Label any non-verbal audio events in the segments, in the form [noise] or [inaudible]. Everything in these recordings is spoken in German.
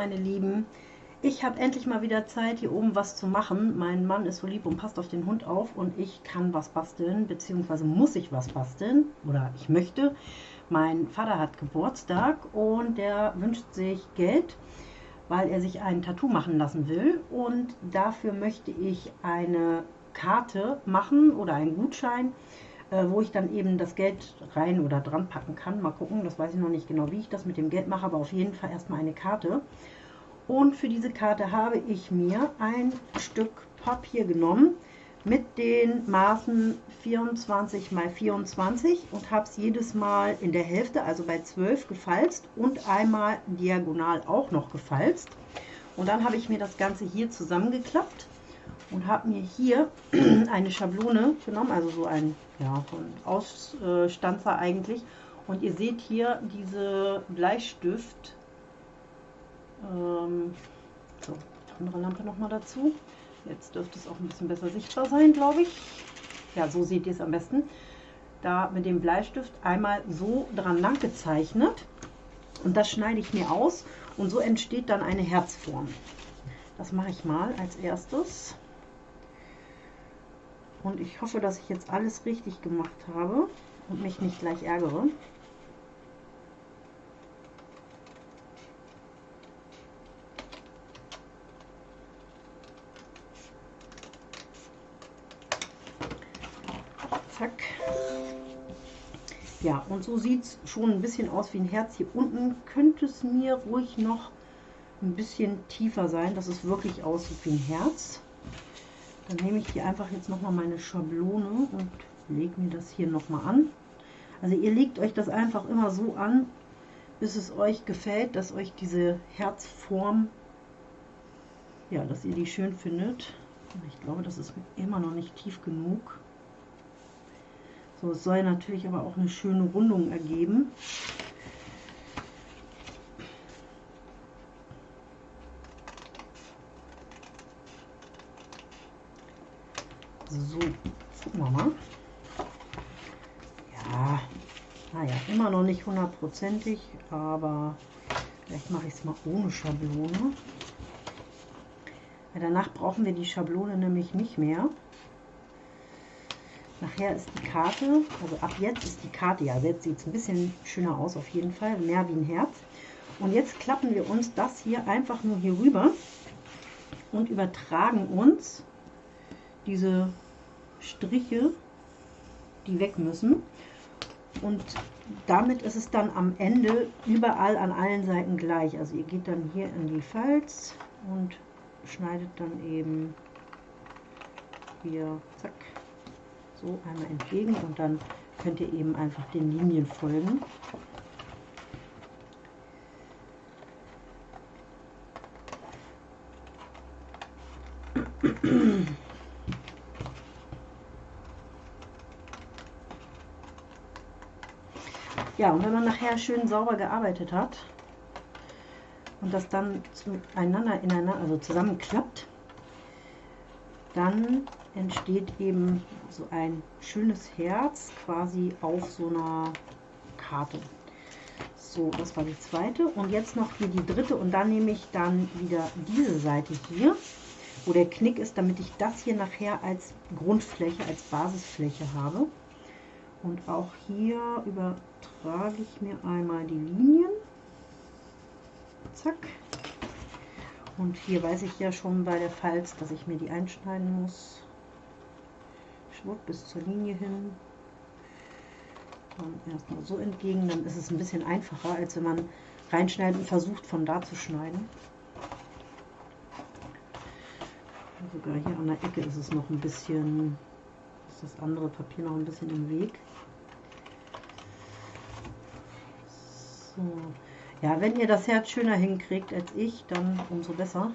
meine Lieben. Ich habe endlich mal wieder Zeit, hier oben was zu machen. Mein Mann ist so lieb und passt auf den Hund auf und ich kann was basteln, beziehungsweise muss ich was basteln oder ich möchte. Mein Vater hat Geburtstag und der wünscht sich Geld, weil er sich ein Tattoo machen lassen will und dafür möchte ich eine Karte machen oder einen Gutschein äh, wo ich dann eben das Geld rein oder dran packen kann. Mal gucken, das weiß ich noch nicht genau, wie ich das mit dem Geld mache, aber auf jeden Fall erstmal eine Karte. Und für diese Karte habe ich mir ein Stück Papier genommen mit den Maßen 24 x 24 und habe es jedes Mal in der Hälfte, also bei 12 gefalzt und einmal diagonal auch noch gefalzt. Und dann habe ich mir das Ganze hier zusammengeklappt und habe mir hier [clears throat] eine Schablone genommen, also so ein, ja, so ein Ausstanzer eigentlich. Und ihr seht hier diese Bleistift, ähm, so, andere Lampe noch dazu. Jetzt dürfte es auch ein bisschen besser sichtbar sein, glaube ich. Ja, so seht ihr es am besten. Da mit dem Bleistift einmal so dran lang gezeichnet. Und das schneide ich mir aus und so entsteht dann eine Herzform. Das mache ich mal als erstes. Und ich hoffe, dass ich jetzt alles richtig gemacht habe und mich nicht gleich ärgere. Zack. Ja, und so sieht es schon ein bisschen aus wie ein Herz. Hier unten könnte es mir ruhig noch ein bisschen tiefer sein, dass es wirklich aussieht wie ein Herz. Dann nehme ich hier einfach jetzt nochmal meine Schablone und lege mir das hier nochmal an. Also ihr legt euch das einfach immer so an, bis es euch gefällt, dass euch diese Herzform, ja, dass ihr die schön findet. Ich glaube, das ist immer noch nicht tief genug. So, es soll natürlich aber auch eine schöne Rundung ergeben. So, gucken wir mal. Ja, naja, immer noch nicht hundertprozentig, aber vielleicht mache ich es mal ohne Schablone. Weil danach brauchen wir die Schablone nämlich nicht mehr. Nachher ist die Karte, also ab jetzt ist die Karte, ja, jetzt sieht es ein bisschen schöner aus auf jeden Fall, mehr wie ein Herz. Und jetzt klappen wir uns das hier einfach nur hier rüber und übertragen uns diese Striche, die weg müssen. Und damit ist es dann am Ende überall an allen Seiten gleich. Also ihr geht dann hier in die Falz und schneidet dann eben hier, zack, so einmal entgegen und dann könnt ihr eben einfach den Linien folgen. Ja, und wenn man nachher schön sauber gearbeitet hat und das dann zueinander ineinander, also zusammenklappt, dann entsteht eben so ein schönes Herz quasi auf so einer Karte. So, das war die zweite. Und jetzt noch hier die dritte. Und dann nehme ich dann wieder diese Seite hier, wo der Knick ist, damit ich das hier nachher als Grundfläche, als Basisfläche habe. Und auch hier übertrage ich mir einmal die Linien. Zack. Und hier weiß ich ja schon bei der Falz, dass ich mir die einschneiden muss. Schwupp bis zur Linie hin. Und erstmal so entgegen, dann ist es ein bisschen einfacher, als wenn man reinschneidet und versucht von da zu schneiden. Sogar hier an der Ecke ist es noch ein bisschen, ist das andere Papier noch ein bisschen im Weg. So. Ja, wenn ihr das Herz schöner hinkriegt als ich, dann umso besser.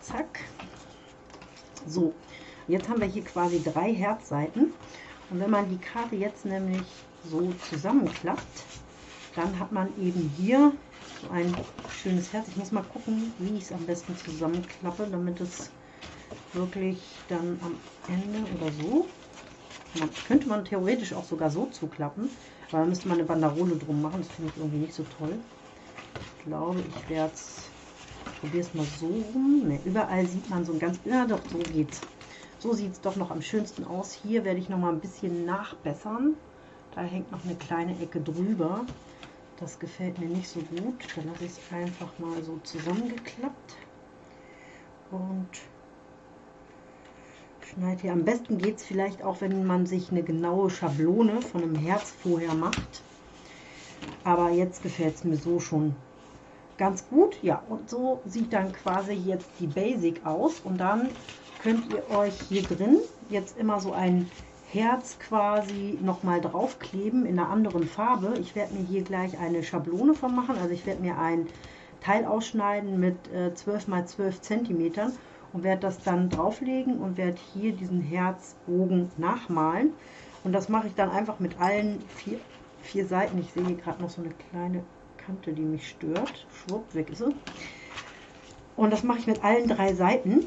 Zack. So, jetzt haben wir hier quasi drei Herzseiten. Und wenn man die Karte jetzt nämlich so zusammenklappt, dann hat man eben hier so ein schönes Herz. Ich muss mal gucken, wie ich es am besten zusammenklappe, damit es wirklich dann am Ende oder so. Man, könnte man theoretisch auch sogar so zuklappen, aber dann müsste man eine Banderole drum machen. Das finde ich irgendwie nicht so toll. Ich glaube, ich werde es, probiere es mal so rum. Ne, überall sieht man so ein ganz, ja doch, so geht's. So sieht es doch noch am schönsten aus. Hier werde ich noch mal ein bisschen nachbessern. Da hängt noch eine kleine Ecke drüber. Das gefällt mir nicht so gut. Dann lasse ich es einfach mal so zusammengeklappt. Und schneide hier. Am besten geht es vielleicht auch, wenn man sich eine genaue Schablone von einem Herz vorher macht. Aber jetzt gefällt es mir so schon ganz gut. Ja, und so sieht dann quasi jetzt die Basic aus. Und dann könnt ihr euch hier drin jetzt immer so ein Herz quasi nochmal draufkleben in einer anderen Farbe. Ich werde mir hier gleich eine Schablone von machen. Also ich werde mir ein Teil ausschneiden mit äh, 12 x 12 cm und werde das dann drauflegen und werde hier diesen Herzbogen nachmalen. Und das mache ich dann einfach mit allen vier, vier Seiten. Ich sehe hier gerade noch so eine kleine Kante, die mich stört. Schwupp, weg ist sie. Und das mache ich mit allen drei Seiten.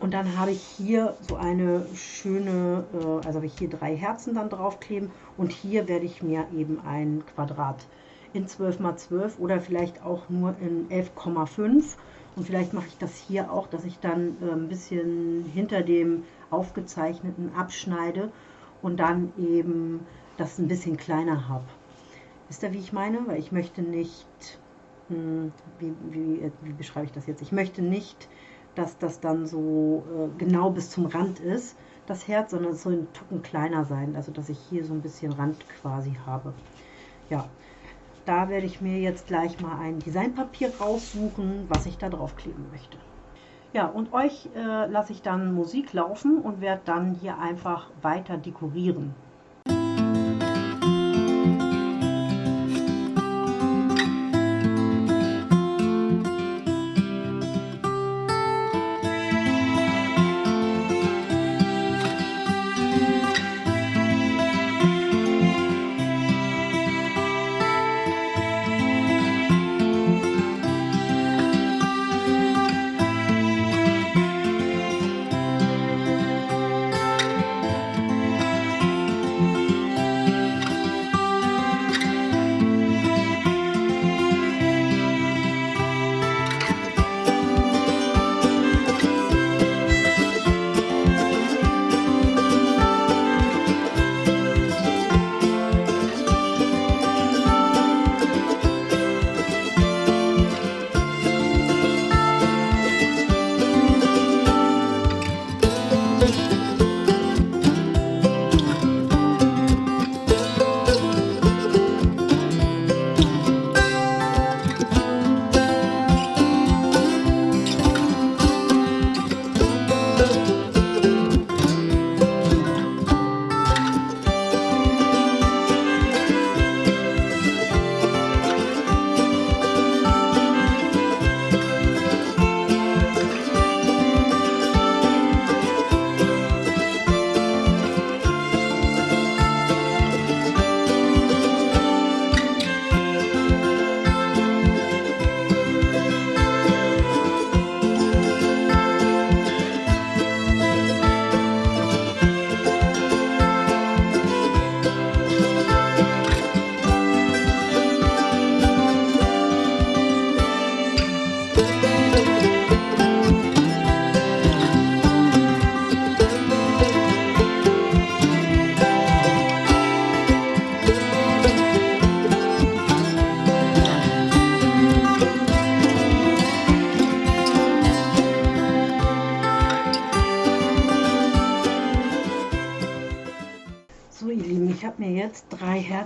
Und dann habe ich hier so eine schöne, äh, also habe ich hier drei Herzen dann draufkleben und hier werde ich mir eben ein Quadrat in 12 x 12 oder vielleicht auch nur in 11,5 und vielleicht mache ich das hier auch, dass ich dann äh, ein bisschen hinter dem aufgezeichneten abschneide und dann eben das ein bisschen kleiner habe. Wisst ihr, wie ich meine? Weil ich möchte nicht, hm, wie, wie, äh, wie beschreibe ich das jetzt? Ich möchte nicht dass das dann so äh, genau bis zum Rand ist, das Herz, sondern es soll ein Tucken kleiner sein, also dass ich hier so ein bisschen Rand quasi habe. Ja, da werde ich mir jetzt gleich mal ein Designpapier raussuchen, was ich da drauf kleben möchte. Ja, und euch äh, lasse ich dann Musik laufen und werde dann hier einfach weiter dekorieren.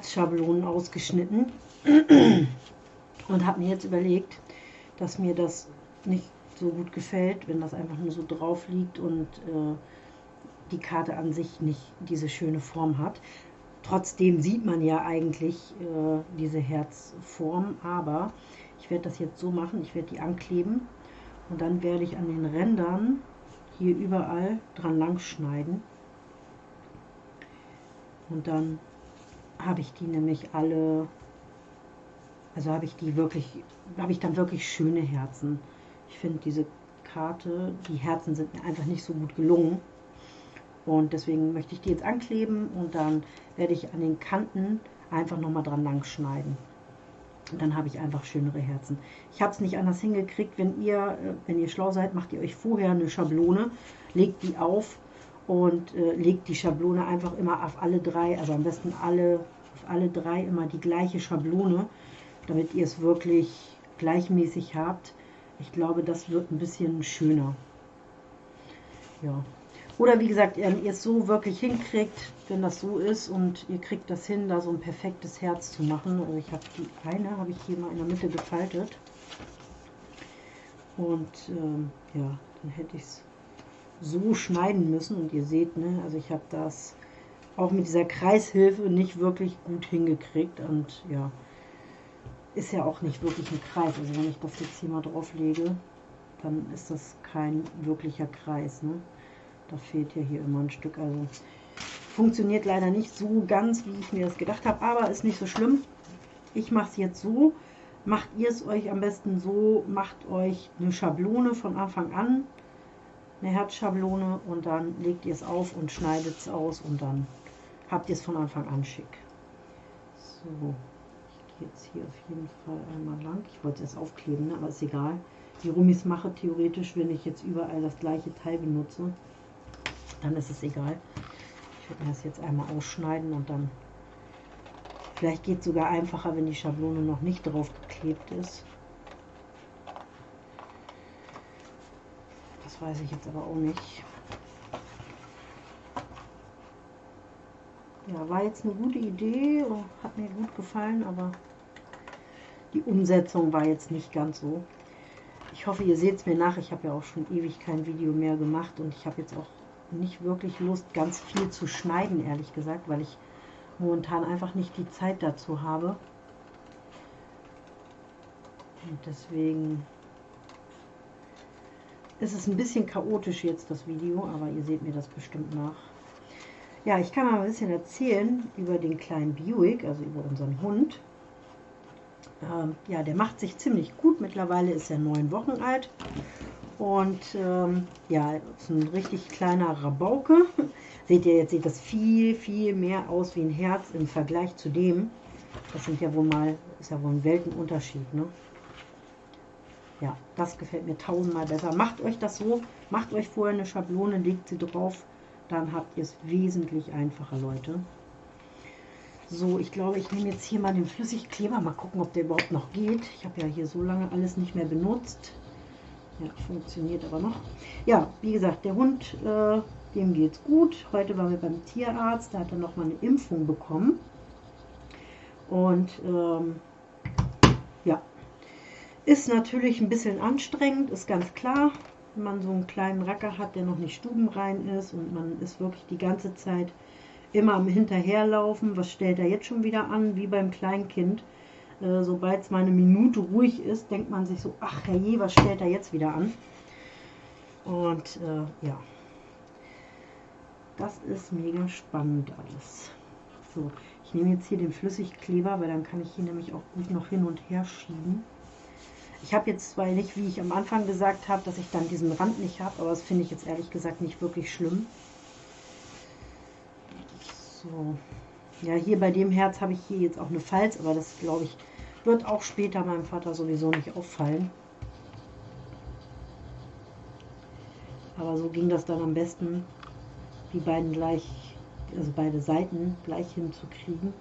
Herzschablonen ausgeschnitten [clears throat] und habe mir jetzt überlegt, dass mir das nicht so gut gefällt, wenn das einfach nur so drauf liegt und äh, die Karte an sich nicht diese schöne Form hat. Trotzdem sieht man ja eigentlich äh, diese Herzform, aber ich werde das jetzt so machen, ich werde die ankleben und dann werde ich an den Rändern hier überall dran lang schneiden und dann habe ich die nämlich alle, also habe ich die wirklich, habe ich dann wirklich schöne Herzen. Ich finde diese Karte. Die Herzen sind mir einfach nicht so gut gelungen. Und deswegen möchte ich die jetzt ankleben und dann werde ich an den Kanten einfach nochmal dran lang schneiden. Und dann habe ich einfach schönere Herzen. Ich habe es nicht anders hingekriegt. Wenn ihr, äh, wenn ihr schlau seid, macht ihr euch vorher eine Schablone, legt die auf und äh, legt die Schablone einfach immer auf alle drei, also am besten alle, auf alle drei immer die gleiche Schablone, damit ihr es wirklich gleichmäßig habt. Ich glaube, das wird ein bisschen schöner. Ja, oder wie gesagt, ihr es so wirklich hinkriegt, wenn das so ist und ihr kriegt das hin, da so ein perfektes Herz zu machen. Also ich habe die eine, habe ich hier mal in der Mitte gefaltet. Und ähm, ja, dann hätte ich es so schneiden müssen. Und ihr seht, ne, also ich habe das auch mit dieser Kreishilfe nicht wirklich gut hingekriegt. Und ja, ist ja auch nicht wirklich ein Kreis. Also wenn ich das jetzt hier mal drauf lege, dann ist das kein wirklicher Kreis. Ne? Da fehlt ja hier immer ein Stück. Also funktioniert leider nicht so ganz, wie ich mir das gedacht habe. Aber ist nicht so schlimm. Ich mache es jetzt so. Macht ihr es euch am besten so. Macht euch eine Schablone von Anfang an. Eine Herzschablone. Und dann legt ihr es auf und schneidet es aus. Und dann habt ihr es von Anfang an schick. So. Ich gehe jetzt hier auf jeden Fall einmal lang. Ich wollte es aufkleben, ne? aber ist egal. Die Rummis mache theoretisch, wenn ich jetzt überall das gleiche Teil benutze dann ist es egal. Ich werde mir das jetzt einmal ausschneiden und dann vielleicht geht es sogar einfacher, wenn die Schablone noch nicht drauf geklebt ist. Das weiß ich jetzt aber auch nicht. Ja, war jetzt eine gute Idee, hat mir gut gefallen, aber die Umsetzung war jetzt nicht ganz so. Ich hoffe, ihr seht es mir nach. Ich habe ja auch schon ewig kein Video mehr gemacht und ich habe jetzt auch nicht wirklich Lust, ganz viel zu schneiden, ehrlich gesagt, weil ich momentan einfach nicht die Zeit dazu habe. Und deswegen ist es ein bisschen chaotisch jetzt, das Video, aber ihr seht mir das bestimmt nach. Ja, ich kann mal ein bisschen erzählen über den kleinen Buick, also über unseren Hund. Ähm, ja, der macht sich ziemlich gut. Mittlerweile ist er neun Wochen alt und ähm, ja, ist ein richtig kleiner Rabauke. [laughs] Seht ihr, jetzt sieht das viel, viel mehr aus wie ein Herz im Vergleich zu dem. Das sind ja wohl mal, ist ja wohl ein Weltenunterschied, ne? Ja, das gefällt mir tausendmal besser. Macht euch das so, macht euch vorher eine Schablone, legt sie drauf, dann habt ihr es wesentlich einfacher, Leute. So, ich glaube, ich nehme jetzt hier mal den Flüssigkleber, mal gucken, ob der überhaupt noch geht. Ich habe ja hier so lange alles nicht mehr benutzt. Ja, funktioniert aber noch. Ja, wie gesagt, der Hund, äh, dem geht's gut. Heute waren wir beim Tierarzt, da hat er noch mal eine Impfung bekommen. Und ähm, ist natürlich ein bisschen anstrengend, ist ganz klar, wenn man so einen kleinen Racker hat, der noch nicht stubenrein ist und man ist wirklich die ganze Zeit immer am Hinterherlaufen. Was stellt er jetzt schon wieder an, wie beim Kleinkind? Äh, sobald es mal eine Minute ruhig ist, denkt man sich so, ach herrje, was stellt er jetzt wieder an? Und äh, ja, das ist mega spannend alles. So, ich nehme jetzt hier den Flüssigkleber, weil dann kann ich hier nämlich auch gut noch hin und her schieben. Ich habe jetzt zwar nicht, wie ich am Anfang gesagt habe, dass ich dann diesen Rand nicht habe, aber das finde ich jetzt ehrlich gesagt nicht wirklich schlimm. So, ja, hier bei dem Herz habe ich hier jetzt auch eine Falz, aber das glaube ich wird auch später meinem Vater sowieso nicht auffallen. Aber so ging das dann am besten, die beiden gleich, also beide Seiten gleich hinzukriegen.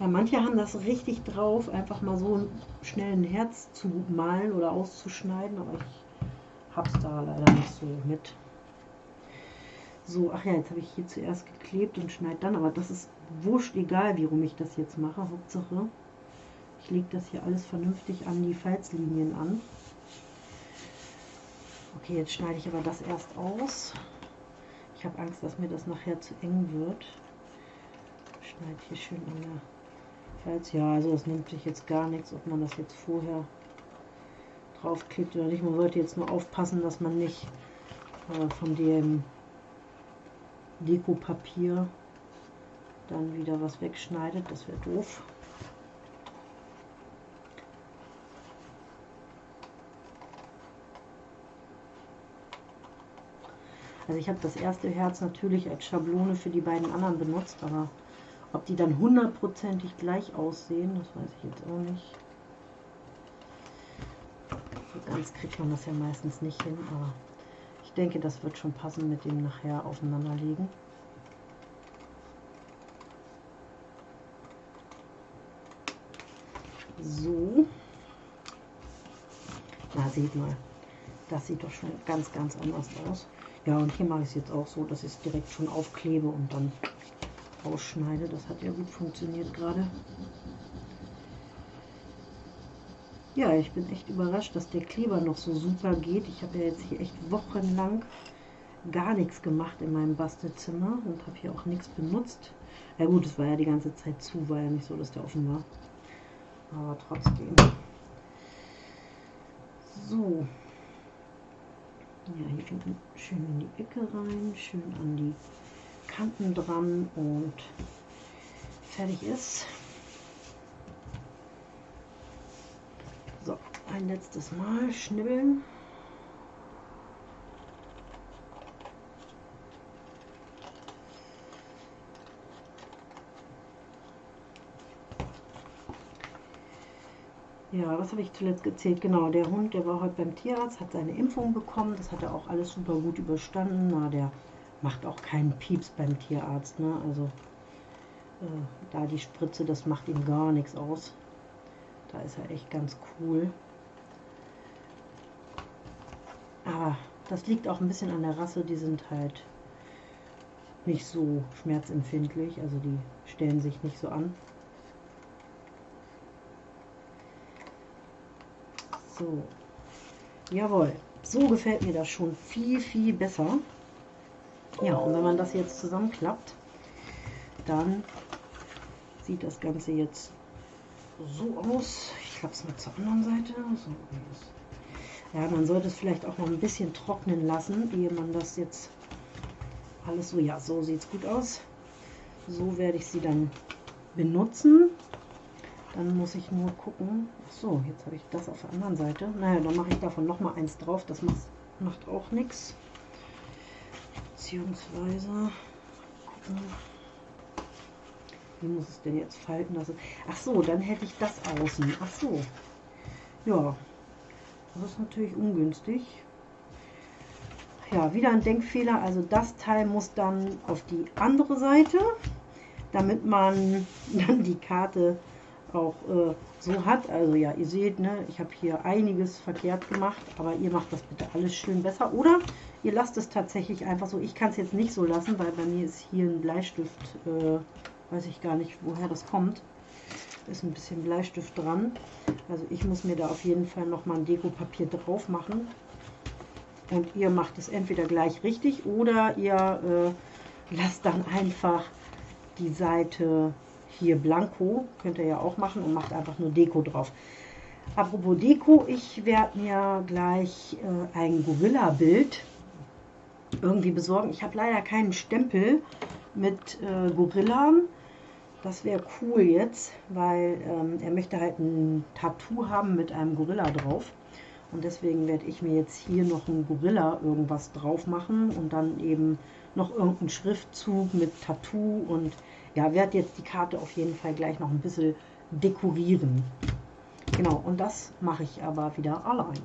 Ja, manche haben das richtig drauf, einfach mal so schnell ein Herz zu malen oder auszuschneiden, aber ich habe es da leider nicht so mit. So, ach ja, jetzt habe ich hier zuerst geklebt und schneide dann, aber das ist wurscht egal, wie rum ich das jetzt mache. Hauptsache, ich lege das hier alles vernünftig an die Falzlinien an. Okay, jetzt schneide ich aber das erst aus. Ich habe Angst, dass mir das nachher zu eng wird. Schneide hier schön an der Falz. Ja, also das nimmt sich jetzt gar nichts, ob man das jetzt vorher draufklebt oder nicht. Man sollte jetzt nur aufpassen, dass man nicht äh, von dem Dekopapier dann wieder was wegschneidet. Das wäre doof. Also ich habe das erste Herz natürlich als Schablone für die beiden anderen benutzt, aber ob die dann hundertprozentig gleich aussehen, das weiß ich jetzt auch nicht. So ganz kriegt man das ja meistens nicht hin, aber ich denke, das wird schon passen mit dem nachher aufeinanderlegen. So. Na, seht mal. Das sieht doch schon ganz, ganz anders aus. Ja, und hier mache ich es jetzt auch so, dass ich es direkt schon aufklebe und dann ausschneide. Das hat ja gut funktioniert gerade. Ja, ich bin echt überrascht, dass der Kleber noch so super geht. Ich habe ja jetzt hier echt wochenlang gar nichts gemacht in meinem Bastelzimmer und habe hier auch nichts benutzt. Ja gut, es war ja die ganze Zeit zu, war ja nicht so, dass der offen war. Aber trotzdem. So. Ja, hier schön in die Ecke rein, schön an die Kanten dran und fertig ist. So, ein letztes Mal schnibbeln. Ja, was habe ich zuletzt gezählt? Genau, der Hund, der war heute beim Tierarzt, hat seine Impfung bekommen. Das hat er auch alles super gut überstanden. Na, der macht auch keinen Pieps beim Tierarzt. Ne? Also äh, da die Spritze, das macht ihm gar nichts aus. Da ist er echt ganz cool. Aber das liegt auch ein bisschen an der Rasse. Die sind halt nicht so schmerzempfindlich. Also die stellen sich nicht so an. So, jawohl, so gefällt mir das schon viel, viel besser. Ja, und wenn man das jetzt zusammenklappt, dann sieht das Ganze jetzt so aus. Ich klappe es mal zur anderen Seite. So, ja, man sollte es vielleicht auch noch ein bisschen trocknen lassen, ehe man das jetzt alles so, ja, so sieht es gut aus. So werde ich sie dann benutzen. Dann muss ich nur gucken. So, jetzt habe ich das auf der anderen Seite. Naja, dann mache ich davon noch mal eins drauf. Das macht, macht auch nichts. Beziehungsweise. Wie muss es denn jetzt falten lassen? Ach so, dann hätte ich das außen. Ach so. Ja, das ist natürlich ungünstig. Ja, wieder ein Denkfehler. Also das Teil muss dann auf die andere Seite, damit man [laughs] dann die Karte auch äh, so hat. Also ja, ihr seht, ne, ich habe hier einiges verkehrt gemacht, aber ihr macht das bitte alles schön besser. Oder ihr lasst es tatsächlich einfach so. Ich kann es jetzt nicht so lassen, weil bei mir ist hier ein Bleistift, äh, weiß ich gar nicht, woher das kommt. Ist ein bisschen Bleistift dran. Also ich muss mir da auf jeden Fall nochmal ein Dekopapier drauf machen. Und ihr macht es entweder gleich richtig oder ihr äh, lasst dann einfach die Seite hier Blanko, könnt ihr ja auch machen und macht einfach nur Deko drauf. Apropos Deko, ich werde mir gleich äh, ein Gorilla-Bild irgendwie besorgen. Ich habe leider keinen Stempel mit äh, Gorillan. Das wäre cool jetzt, weil ähm, er möchte halt ein Tattoo haben mit einem Gorilla drauf. Und deswegen werde ich mir jetzt hier noch ein Gorilla irgendwas drauf machen und dann eben noch irgendeinen Schriftzug mit Tattoo und ja, werde jetzt die Karte auf jeden Fall gleich noch ein bisschen dekorieren. Genau, und das mache ich aber wieder allein.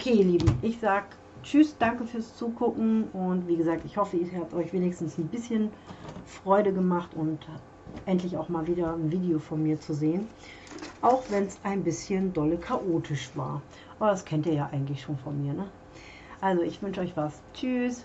Okay, ihr Lieben, ich sag Tschüss, danke fürs Zugucken und wie gesagt, ich hoffe, ihr habt euch wenigstens ein bisschen Freude gemacht und endlich auch mal wieder ein Video von mir zu sehen. Auch wenn es ein bisschen dolle chaotisch war. Aber das kennt ihr ja eigentlich schon von mir. Ne? Also ich wünsche euch was. Tschüss.